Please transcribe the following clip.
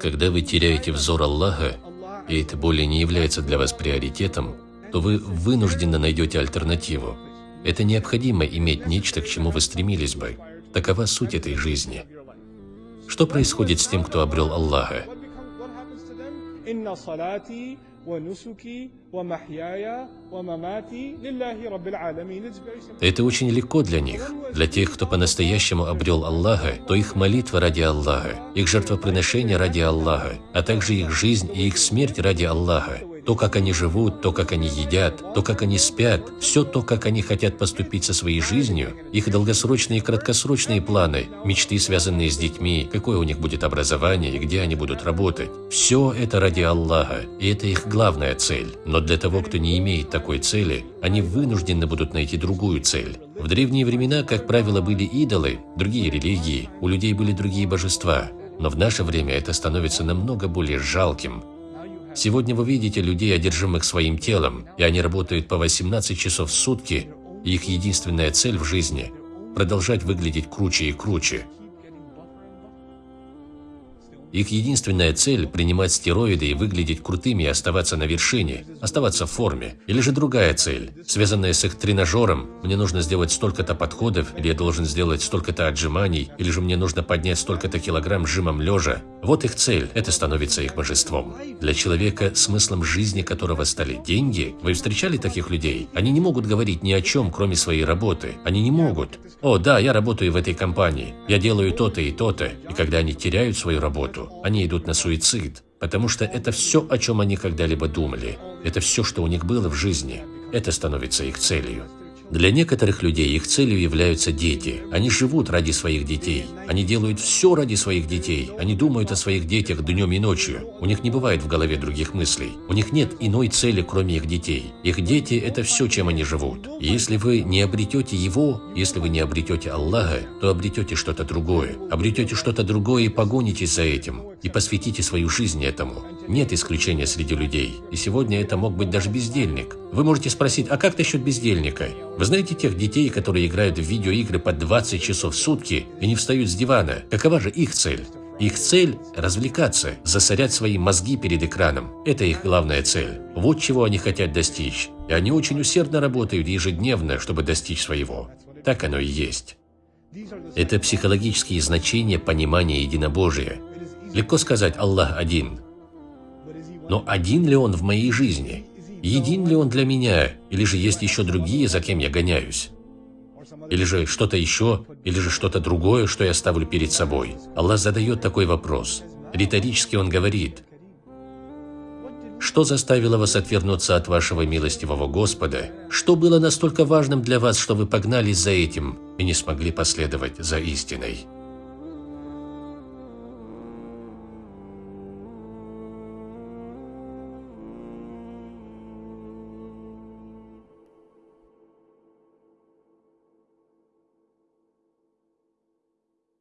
Когда вы теряете взор Аллаха, и это более не является для вас приоритетом, то вы вынужденно найдете альтернативу. Это необходимо иметь нечто, к чему вы стремились бы. Такова суть этой жизни. Что происходит с тем, кто обрел Аллаха? Это очень легко для них, для тех, кто по-настоящему обрел Аллаха, то их молитва ради Аллаха, их жертвоприношение ради Аллаха, а также их жизнь и их смерть ради Аллаха. То, как они живут, то, как они едят, то, как они спят, все то, как они хотят поступить со своей жизнью, их долгосрочные и краткосрочные планы, мечты, связанные с детьми, какое у них будет образование и где они будут работать. Все это ради Аллаха, и это их главная цель. Но для того, кто не имеет такой цели, они вынуждены будут найти другую цель. В древние времена, как правило, были идолы, другие религии, у людей были другие божества. Но в наше время это становится намного более жалким, Сегодня вы видите людей, одержимых своим телом, и они работают по 18 часов в сутки, и их единственная цель в жизни – продолжать выглядеть круче и круче. Их единственная цель – принимать стероиды и выглядеть крутыми и оставаться на вершине, оставаться в форме. Или же другая цель, связанная с их тренажером – мне нужно сделать столько-то подходов, или я должен сделать столько-то отжиманий, или же мне нужно поднять столько-то килограмм жимом лежа. Вот их цель – это становится их божеством. Для человека, смыслом жизни которого стали деньги, вы встречали таких людей? Они не могут говорить ни о чем, кроме своей работы. Они не могут. О, да, я работаю в этой компании, я делаю то-то и то-то. И когда они теряют свою работу, они идут на суицид, потому что это все, о чем они когда-либо думали. Это все, что у них было в жизни. Это становится их целью. Для некоторых людей их целью являются дети. Они живут ради своих детей. Они делают все ради своих детей. Они думают о своих детях днем и ночью. У них не бывает в голове других мыслей. У них нет иной цели, кроме их детей. Их дети – это все, чем они живут. И если вы не обретете Его, если вы не обретете Аллаха, то обретете что-то другое. Обретете что-то другое и погонитесь за этим. И посвятите свою жизнь этому. Нет исключения среди людей. И сегодня это мог быть даже бездельник. Вы можете спросить, а как насчет бездельника? Вы знаете тех детей, которые играют в видеоигры по 20 часов в сутки и не встают с дивана? Какова же их цель? Их цель – развлекаться, засорять свои мозги перед экраном. Это их главная цель. Вот чего они хотят достичь. И они очень усердно работают ежедневно, чтобы достичь своего. Так оно и есть. Это психологические значения понимания единобожия. Легко сказать «Аллах один». Но один ли Он в моей жизни? Един ли Он для меня? Или же есть еще другие, за кем я гоняюсь? Или же что-то еще? Или же что-то другое, что я ставлю перед собой? Аллах задает такой вопрос. Риторически Он говорит, что заставило вас отвернуться от вашего милостивого Господа? Что было настолько важным для вас, что вы погнались за этим и не смогли последовать за истиной?